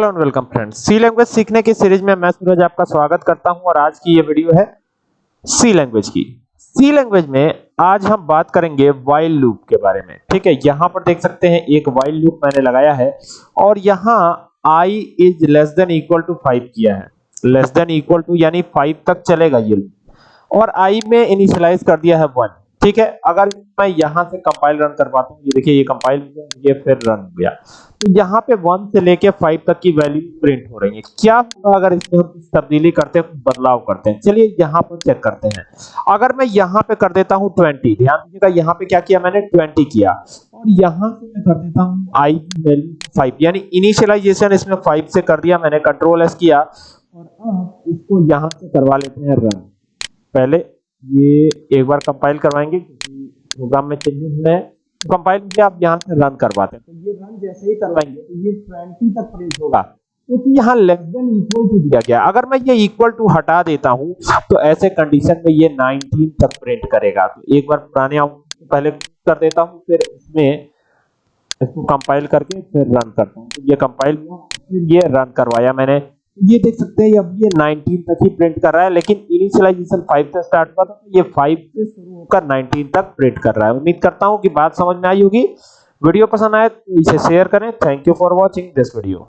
Hello and welcome friends. C language सीखने की series में मैं सूरज आपका स्वागत करता हूँ और आज की ये वीडियो है सी लैंग्वेज की। सी लैंग्वेज में आज हम बात करेंगे व्हाइल लूप के बारे में। ठीक है, यहाँ पर देख सकते हैं, एक व्हाइल लूप मैंने लगाया है और यहाँ i is less than equal to 5 किया है। लेस देन इक्वल टू यानी 5 तक चलेगा ये और i में इनिशियलाइज कर दिया है 1 ठीक है, अगर मैं यहाँ से कंपाइल रन करवाता हूँ, ये देखिए, ये कंपाइल हो गया, ये फिर रन हो गया। तो यहाँ पे 1 से लेके 5 तक की वैल्यू प्रिंट हो रही है। क्या होगा अगर इसमें हम कुछ तब्दीली करते हैं, बदलाव करते हैं? चलिए, यहाँ पर चेक करते हैं। अगर मैं यहाँ पे कर देता हूँ 20 ध्यान दीजिएगा, यहाँ पे क्या किया मैंने? 20 किया। और यहाँ से मैं कर देता हूँ i वैल्यू 5 यानी इनिशियलाइजेशन इसमें 5 से कर दिया, मैंने कंट्रोल एस किया। और अब इसको यहाँ से करवा लेते हैं रन पहले ये एक बार कंपाइल करवाएँगे, क्योंकि प्रोग्राम में चेंजेस हुए हैं। कंपाइल किया, आप यहाँ से रन करवाते हैं। तो ये रन जैसे ही करवाएँगे तो ये 20 तक प्रिंट होगा। क्योंकि यहाँ लेस देन इक्वल टू दिया गया। अगर मैं ये इक्वल टू हटा देता हूँ तो ऐसे कंडीशन में ये 19 तक प्रिंट करेगा। तो एक बार पुराने पहले कर देता हूँ, फिर इसमें इसको कंपाइल करके फिर रन करता हूँ। तो ये कंपाइल हुआ, फिर ये रन करवाया मैंने। ये देख सकते हैं अब ये 19 तक ही प्रिंट कर रहा है, लेकिन इनिशियलाइजेशन 5 से स्टार्ट हुआ था तो ये 5 से शुरू होकर 19 तक प्रिंट कर रहा है। उम्मीद करता हूँ कि बात समझ में आई होगी। वीडियो पसंद आए तो इसे शेयर करें। Thank you for watching this video